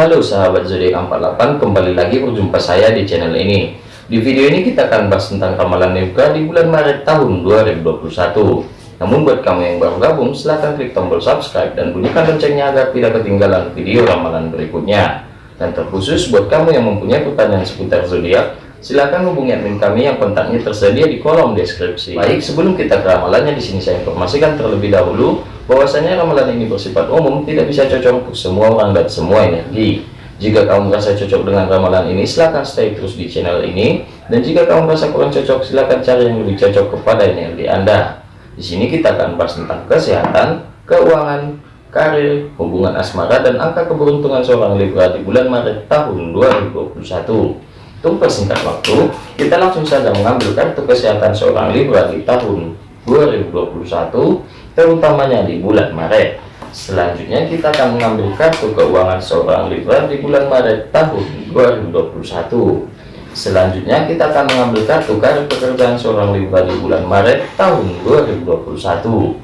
Halo sahabat zodiak 48 kembali lagi berjumpa saya di channel ini. Di video ini kita akan bahas tentang ramalan Libra di bulan Maret tahun 2021 namun buat kamu yang baru gabung silahkan klik tombol subscribe dan bunyikan loncengnya agar tidak ketinggalan video ramalan berikutnya. Dan terkhusus buat kamu yang mempunyai pertanyaan seputar zodiak Silahkan hubungi admin kami yang kontaknya tersedia di kolom deskripsi. Baik, sebelum kita ke ramalannya di sini saya informasikan terlebih dahulu bahwasanya ramalan ini bersifat umum, tidak bisa cocok untuk semua orang dan semua energi. Jika kamu merasa cocok dengan ramalan ini, silahkan stay terus di channel ini. Dan jika kamu merasa kurang cocok, silahkan cari yang lebih cocok kepada energi Anda. Di sini kita akan bahas tentang kesehatan, keuangan, karir, hubungan asmara, dan angka keberuntungan seorang Libra di bulan Maret tahun 2021. Untuk persingkat waktu, kita langsung saja mengambil kartu kesehatan seorang Libra di tahun 2021, terutamanya di bulan Maret. Selanjutnya kita akan mengambil kartu keuangan seorang Libra di bulan Maret tahun 2021. Selanjutnya kita akan mengambil kartu karir pekerjaan seorang Libra di bulan Maret tahun 2021.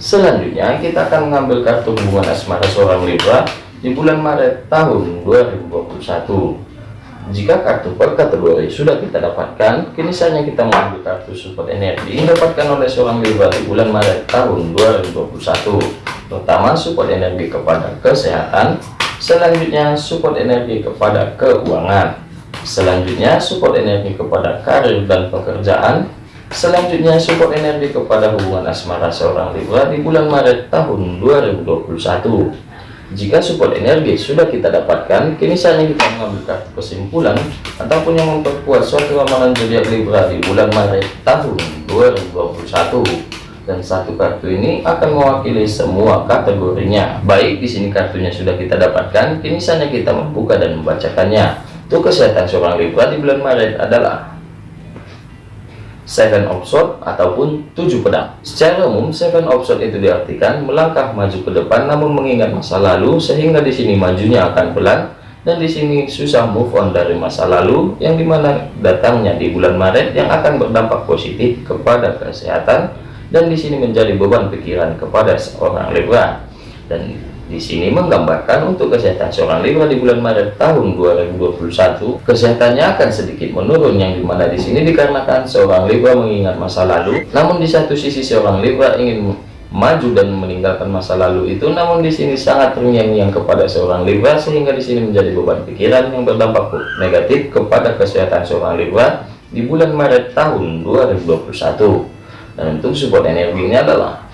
Selanjutnya kita akan mengambil kartu hubungan asmara seorang Libra di bulan Maret tahun 2021. Jika kartu per kategori sudah kita dapatkan, kini saatnya kita mengambil kartu support energi yang didapatkan oleh seorang Libra di bulan Maret tahun 2021. Pertama, support energi kepada kesehatan, selanjutnya support energi kepada keuangan, selanjutnya support energi kepada karir dan pekerjaan, selanjutnya support energi kepada hubungan asmara seorang Libra di bulan Maret tahun 2021. Jika support energi sudah kita dapatkan, kini saatnya kita mengambil kartu kesimpulan ataupun yang memperkuat suatu ramalan zodiak Libra di bulan Maret tahun 2021. Dan satu kartu ini akan mewakili semua kategorinya. Baik, di sini kartunya sudah kita dapatkan, kini saatnya kita membuka dan membacakannya. Untuk kesehatan seorang Libra di bulan Maret adalah seven of sword ataupun tujuh pedang. Secara umum seven of sword itu diartikan melangkah maju ke depan namun mengingat masa lalu sehingga di sini majunya akan pelan dan di sini susah move on dari masa lalu yang di mana datangnya di bulan Maret yang akan berdampak positif kepada kesehatan dan di sini menjadi beban pikiran kepada seorang Libra dan di sini menggambarkan untuk kesehatan seorang Libra di bulan Maret tahun 2021, kesehatannya akan sedikit menurun yang di mana di sini dikarenakan seorang Libra mengingat masa lalu. Namun di satu sisi seorang Libra ingin maju dan meninggalkan masa lalu itu, namun di sini sangat terngiang-ngiang kepada seorang Libra sehingga di sini menjadi beban pikiran yang berdampak negatif kepada kesehatan seorang Libra di bulan Maret tahun 2021. Dan untuk support energinya adalah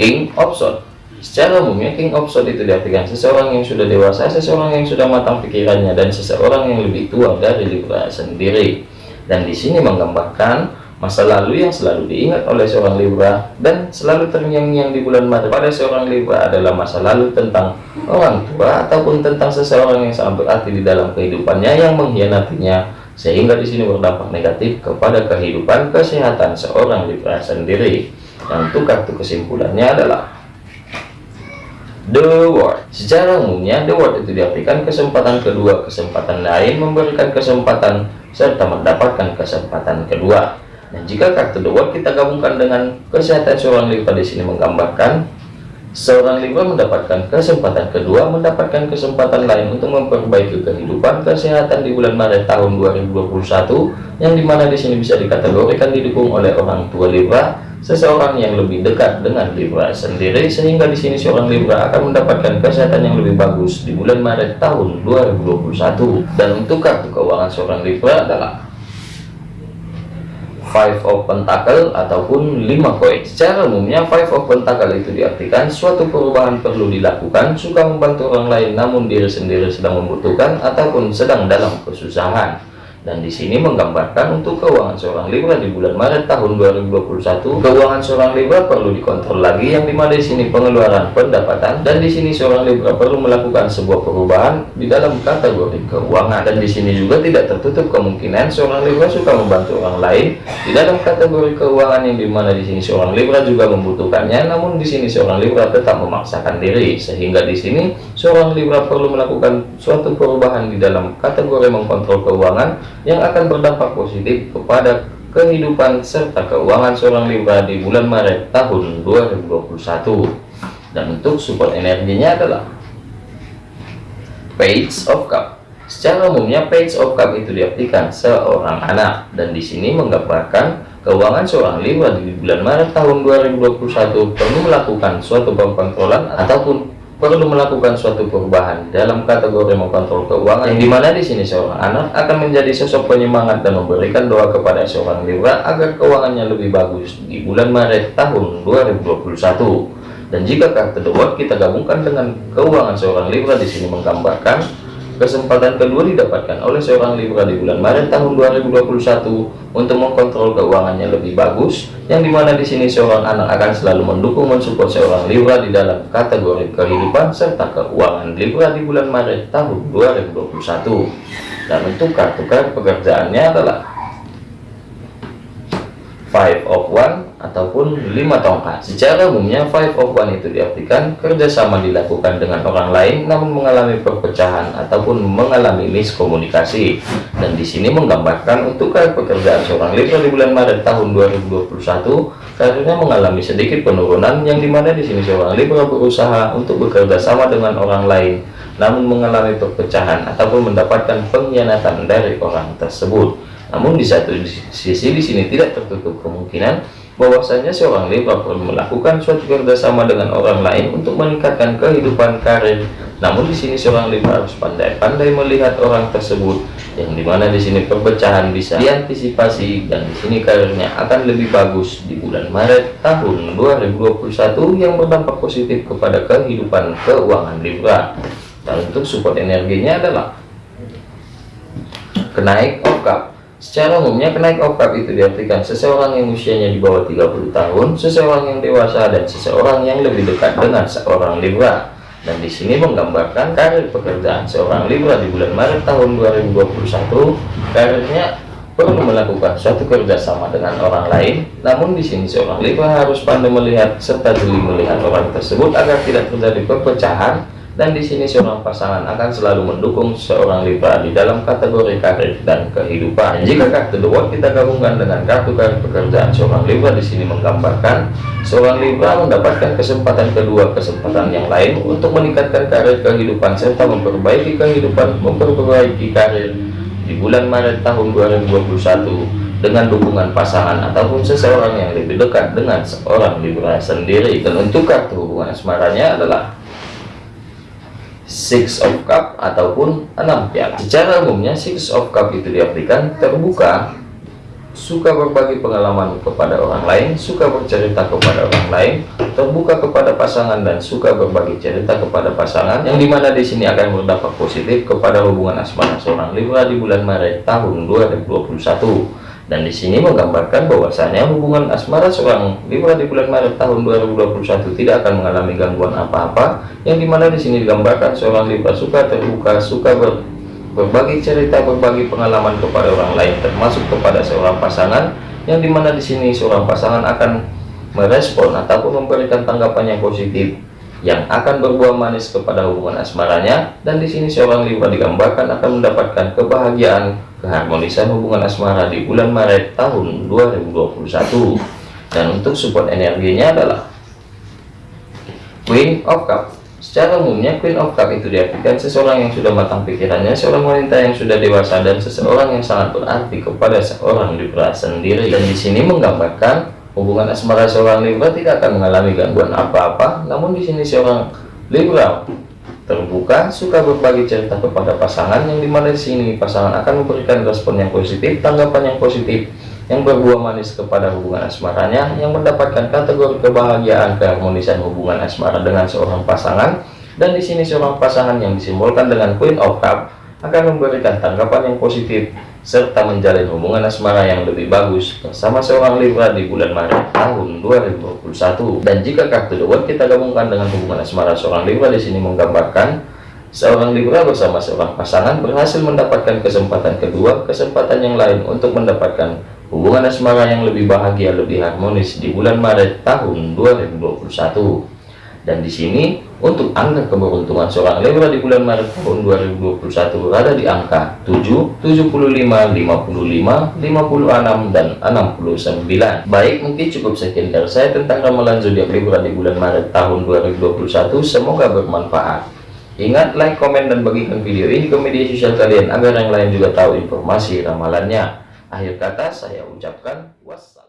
King of Swords Secara umumnya King of Swords itu diartikan seseorang yang sudah dewasa, seseorang yang sudah matang pikirannya, dan seseorang yang lebih tua dari Libra sendiri. Dan di sini menggambarkan masa lalu yang selalu diingat oleh seorang Libra dan selalu terngiang-ngiang di bulan Maret pada seorang Libra adalah masa lalu tentang orang tua ataupun tentang seseorang yang sangat berarti di dalam kehidupannya yang mengkhianatinya sehingga di sini berdampak negatif kepada kehidupan kesehatan seorang Libra sendiri. Dan untuk kartu kesimpulannya adalah The Word. Secara umumnya, The Word itu diartikan kesempatan kedua, kesempatan lain memberikan kesempatan serta mendapatkan kesempatan kedua. Dan jika kartu The Word kita gabungkan dengan kesehatan seorang Libra di sini menggambarkan seorang Libra mendapatkan kesempatan kedua, mendapatkan kesempatan lain untuk memperbaiki kehidupan kesehatan di bulan Maret tahun 2021 yang di mana di sini bisa dikategorikan didukung oleh orang tua Libra seseorang yang lebih dekat dengan Libra sendiri sehingga di sini seorang Libra akan mendapatkan kesehatan yang lebih bagus di bulan Maret tahun 2021 dan untuk kartu keuangan seorang Libra adalah Five of Pentacle ataupun lima koin. Secara umumnya Five of Pentacle itu diartikan suatu perubahan perlu dilakukan, suka membantu orang lain namun diri sendiri sedang membutuhkan ataupun sedang dalam kesusahan dan di sini menggambarkan untuk keuangan seorang Libra di bulan Maret tahun 2021 keuangan seorang Libra perlu dikontrol lagi yang di mana di sini pengeluaran pendapatan. Dan di sini seorang Libra perlu melakukan sebuah perubahan di dalam kategori keuangan. Dan di sini juga tidak tertutup kemungkinan seorang Libra suka membantu orang lain di dalam kategori keuangan yang di mana di sini seorang Libra juga membutuhkannya. Namun di sini seorang Libra tetap memaksakan diri. Sehingga di sini seorang Libra perlu melakukan suatu perubahan di dalam kategori mengkontrol keuangan yang akan berdampak positif kepada kehidupan serta keuangan seorang Libra di bulan Maret tahun 2021 dan untuk support energinya adalah Page of Cup. Secara umumnya Page of Cup itu diartikan seorang anak. Dan di sini menggambarkan keuangan seorang Libra di bulan Maret tahun 2021 perlu melakukan suatu pengkontrolan ataupun perlu melakukan suatu perubahan dalam kategori mengontrol keuangan yang di mana di sini seorang anak akan menjadi sosok penyemangat dan memberikan doa kepada seorang Libra agar keuangannya lebih bagus di bulan Maret tahun 2021 dan jika kartu The World kita gabungkan dengan keuangan seorang Libra di sini menggambarkan Kesempatan kedua didapatkan oleh seorang Libra di bulan Maret tahun 2021 untuk mengkontrol keuangannya lebih bagus, yang di mana di sini seorang anak akan selalu mendukung mensupport seorang Libra di dalam kategori kehidupan serta keuangan Libra di bulan Maret tahun 2021. Dan untuk kartu kartu pekerjaannya adalah five of one ataupun lima tongkat. Secara umumnya five of one itu diartikan kerjasama dilakukan dengan orang lain namun mengalami perpecahan ataupun mengalami miskomunikasi. Dan di sini menggambarkan untuk pekerjaan seorang Libra di bulan Maret tahun 2021 karirnya mengalami sedikit penurunan yang di mana di sini seorang Libra berusaha untuk bekerja sama dengan orang lain namun mengalami perpecahan ataupun mendapatkan pengkhianatan dari orang tersebut namun di satu sisi di sini tidak tertutup kemungkinan bahwasanya seorang Libra perlu melakukan suatu kerjasama dengan orang lain untuk meningkatkan kehidupan karir. Namun di sini seorang Libra harus pandai-pandai melihat orang tersebut yang di mana di sini perpecahan bisa diantisipasi dan di sini karirnya akan lebih bagus di bulan Maret tahun 2021 yang berdampak positif kepada kehidupan keuangan Libra. Dan untuk support energinya adalah kenaik cup Secara umumnya kenaik oktav itu diartikan seseorang yang usianya di bawah 30 tahun, seseorang yang dewasa dan seseorang yang lebih dekat dengan seorang Libra. Dan di sini menggambarkan karir pekerjaan seorang Libra di bulan Maret tahun 2021. Karirnya perlu melakukan suatu kerjasama dengan orang lain. Namun di sini seorang Libra harus pandai melihat serta jeli melihat orang tersebut agar tidak terjadi perpecahan dan di sini seorang pasangan akan selalu mendukung seorang Libra di dalam kategori karir dan kehidupan. Jika kartu World kita gabungkan dengan kartu karir pekerjaan seorang Libra di sini menggambarkan seorang Libra mendapatkan kesempatan kedua kesempatan yang lain untuk meningkatkan karir kehidupan serta memperbaiki kehidupan memperbaiki karir di bulan Maret tahun 2021 dengan dukungan pasangan ataupun seseorang yang lebih dekat dengan seorang Libra sendiri dan untuk kartu hubungan asmaranya adalah Six of Cup ataupun enam piala. Secara umumnya Six of Cup itu diartikan terbuka, suka berbagi pengalaman kepada orang lain, suka bercerita kepada orang lain, terbuka kepada pasangan dan suka berbagi cerita kepada pasangan, yang di mana di sini akan berdampak positif kepada hubungan asmara seorang Libra di bulan Maret tahun 2021 dan di sini menggambarkan bahwasanya hubungan asmara seorang Libra di bulan Maret tahun 2021 tidak akan mengalami gangguan apa-apa yang di mana di sini digambarkan seorang Libra suka terbuka suka ber, berbagi cerita berbagi pengalaman kepada orang lain termasuk kepada seorang pasangan yang di mana di sini seorang pasangan akan merespon ataupun memberikan tanggapan yang positif yang akan berbuah manis kepada hubungan asmaranya. Dan di sini seorang Libra digambarkan akan mendapatkan kebahagiaan keharmonisan hubungan asmara di bulan Maret tahun 2021 dan untuk support energinya adalah Queen of Cup. Secara umumnya Queen of Cup itu diartikan seseorang yang sudah matang pikirannya seorang wanita yang sudah dewasa dan seseorang yang sangat berarti kepada seorang Libra sendiri. Dan di sini menggambarkan hubungan asmara seorang Libra tidak akan mengalami gangguan apa-apa. Namun di sini seorang Libra terbuka, suka berbagi cerita kepada pasangan yang di mana di sini. Pasangan akan memberikan respon yang positif, tanggapan yang positif yang berbuah manis kepada hubungan asmaranya yang mendapatkan kategori kebahagiaan keharmonisan hubungan asmara dengan seorang pasangan. Dan di sini seorang pasangan yang disimbolkan dengan Queen of Cup akan memberikan tanggapan yang positif serta menjalin hubungan asmara yang lebih bagus bersama seorang Libra di bulan Maret tahun 2021 dan jika kartu The World kita gabungkan dengan hubungan asmara seorang Libra di sini menggambarkan seorang Libra bersama seorang pasangan berhasil mendapatkan kesempatan kedua kesempatan yang lain untuk mendapatkan hubungan asmara yang lebih bahagia lebih harmonis di bulan Maret tahun 2021 dan di sini untuk angka keberuntungan seorang Libra di bulan Maret tahun 2021 berada di angka 7, 75, 55, 56 dan 69. Baik, mungkin cukup sekian dari saya tentang ramalan zodiak Libra di bulan Maret tahun 2021. Semoga bermanfaat. Ingat like, komen, dan bagikan video ini ke media sosial kalian agar yang lain juga tahu informasi ramalannya. Akhir kata saya ucapkan wassalam.